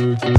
Thank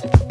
Thank